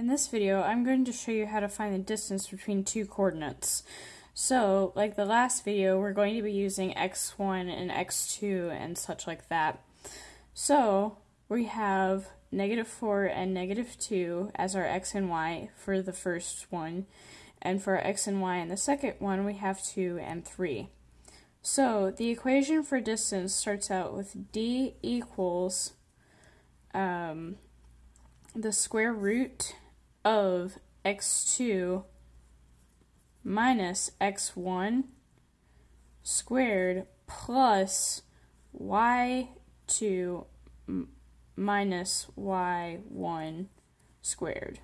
In this video, I'm going to show you how to find the distance between two coordinates. So, like the last video, we're going to be using x1 and x2 and such like that. So, we have negative 4 and negative 2 as our x and y for the first one, and for x and y in the second one, we have 2 and 3. So, the equation for distance starts out with d equals um, the square root of x2 minus x1 squared plus y2 minus y1 squared.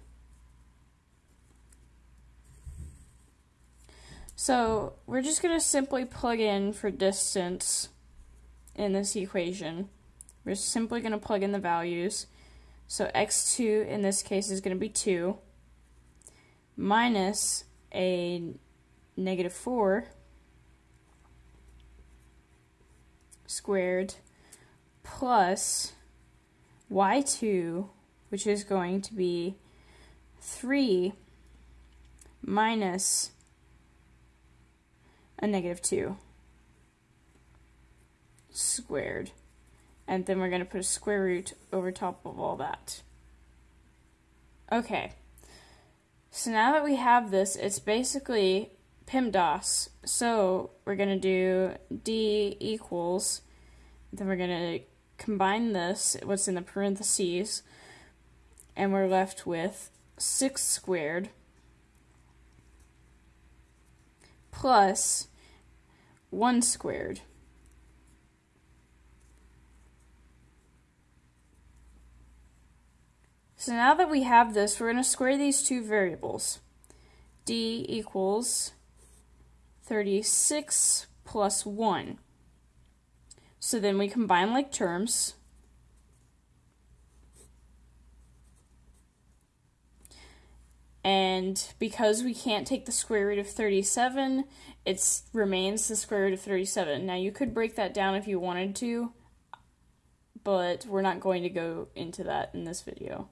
So we're just going to simply plug in for distance in this equation. We're simply going to plug in the values. So x2 in this case is going to be 2 minus a negative 4 squared plus y2, which is going to be 3 minus a negative 2 squared and then we're going to put a square root over top of all that. Okay, so now that we have this, it's basically PEMDAS. So we're going to do D equals, then we're going to combine this, what's in the parentheses, and we're left with 6 squared plus 1 squared. So now that we have this, we're going to square these two variables. d equals 36 plus 1. So then we combine like terms. And because we can't take the square root of 37, it remains the square root of 37. Now you could break that down if you wanted to, but we're not going to go into that in this video.